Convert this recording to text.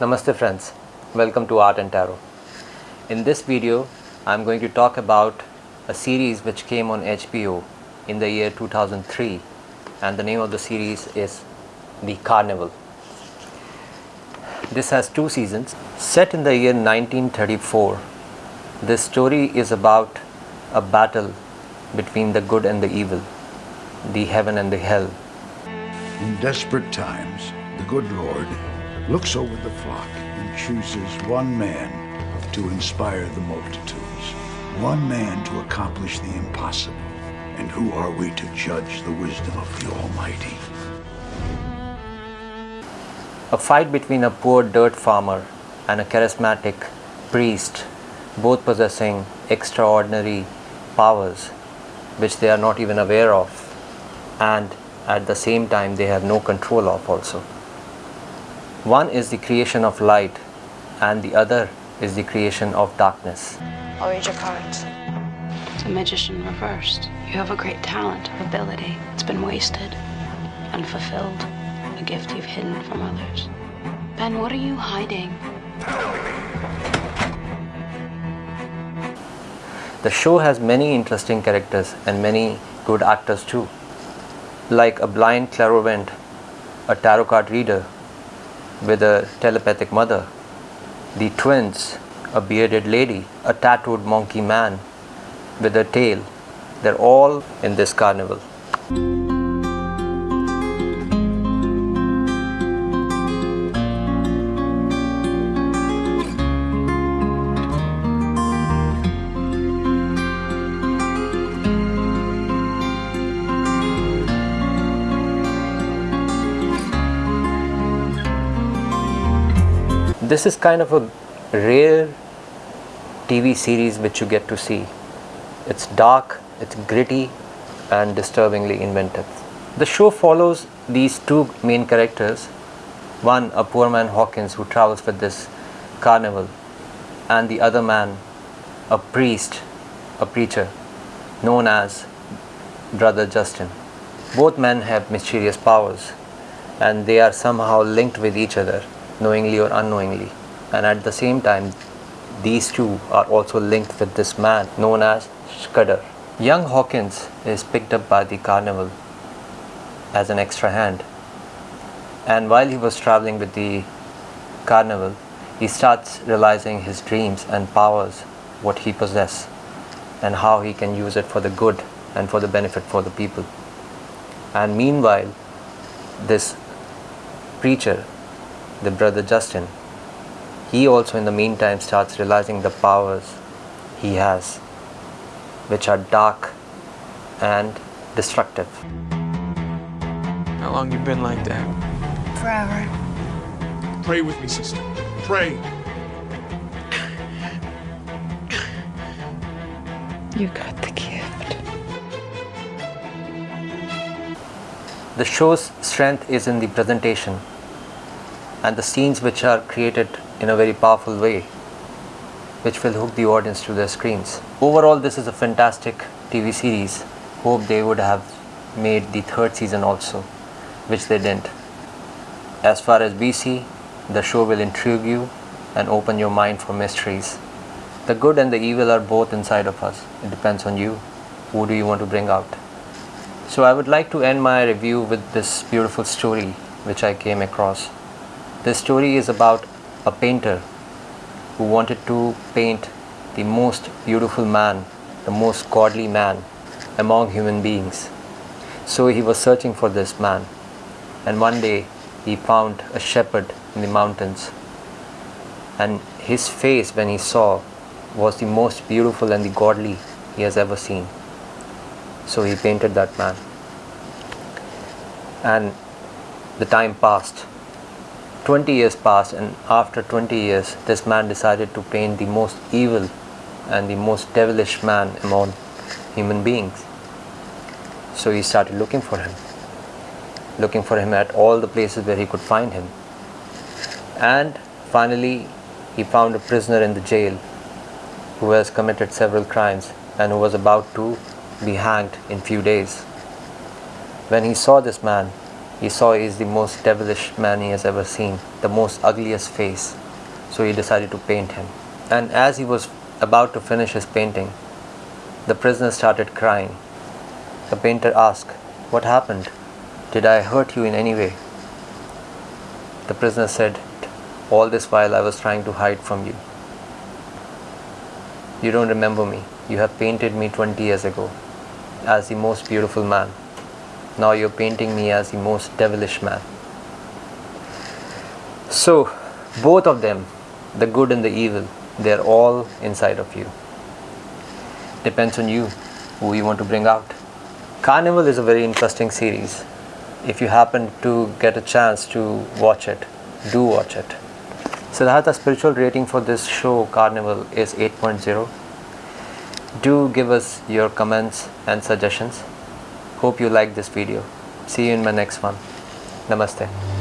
Namaste friends, welcome to Art and Tarot. In this video, I am going to talk about a series which came on HBO in the year 2003 and the name of the series is The Carnival. This has two seasons. Set in the year 1934, this story is about a battle between the good and the evil, the heaven and the hell. In desperate times, the good Lord looks over the flock and chooses one man to inspire the multitudes, one man to accomplish the impossible. And who are we to judge the wisdom of the Almighty? A fight between a poor dirt farmer and a charismatic priest, both possessing extraordinary powers which they are not even aware of, and at the same time they have no control of also. One is the creation of light, and the other is the creation of darkness. I'll read your cards. It's a magician reversed. You have a great talent, ability. It's been wasted, unfulfilled, a gift you've hidden from others. Ben, what are you hiding? The show has many interesting characters and many good actors too, like a blind clairvoyant, a tarot card reader with a telepathic mother, the twins, a bearded lady, a tattooed monkey man with a tail. They're all in this carnival. This is kind of a rare TV series which you get to see. It's dark, it's gritty, and disturbingly inventive. The show follows these two main characters one, a poor man Hawkins who travels with this carnival, and the other man, a priest, a preacher, known as Brother Justin. Both men have mysterious powers and they are somehow linked with each other, knowingly or unknowingly. And at the same time, these two are also linked with this man known as Scudder. Young Hawkins is picked up by the carnival as an extra hand. And while he was traveling with the carnival, he starts realizing his dreams and powers, what he possesses, and how he can use it for the good and for the benefit for the people. And meanwhile, this preacher, the brother Justin, he also in the meantime starts realizing the powers he has, which are dark and destructive. How long you been like that? Forever. Pray with me, sister. Pray. You got the gift. The show's strength is in the presentation and the scenes which are created in a very powerful way which will hook the audience to their screens. Overall this is a fantastic TV series. Hope they would have made the third season also which they didn't. As far as BC, the show will intrigue you and open your mind for mysteries. The good and the evil are both inside of us. It depends on you. Who do you want to bring out? So I would like to end my review with this beautiful story which I came across. This story is about a painter who wanted to paint the most beautiful man, the most godly man among human beings. So he was searching for this man and one day he found a shepherd in the mountains and his face when he saw was the most beautiful and the godly he has ever seen. So he painted that man. And the time passed. 20 years passed and after 20 years this man decided to paint the most evil and the most devilish man among human beings. So he started looking for him. Looking for him at all the places where he could find him. And finally he found a prisoner in the jail who has committed several crimes and who was about to be hanged in few days. When he saw this man, He saw he is the most devilish man he has ever seen, the most ugliest face. So he decided to paint him. And as he was about to finish his painting, the prisoner started crying. The painter asked, What happened? Did I hurt you in any way? The prisoner said, All this while I was trying to hide from you. You don't remember me. You have painted me 20 years ago as the most beautiful man. Now you're painting me as the most devilish man. So, both of them, the good and the evil, they're all inside of you. Depends on you who you want to bring out. Carnival is a very interesting series. If you happen to get a chance to watch it, do watch it. Siddhartha's spiritual rating for this show, Carnival, is 8.0. Do give us your comments and suggestions. Hope you like this video. See you in my next one. Namaste.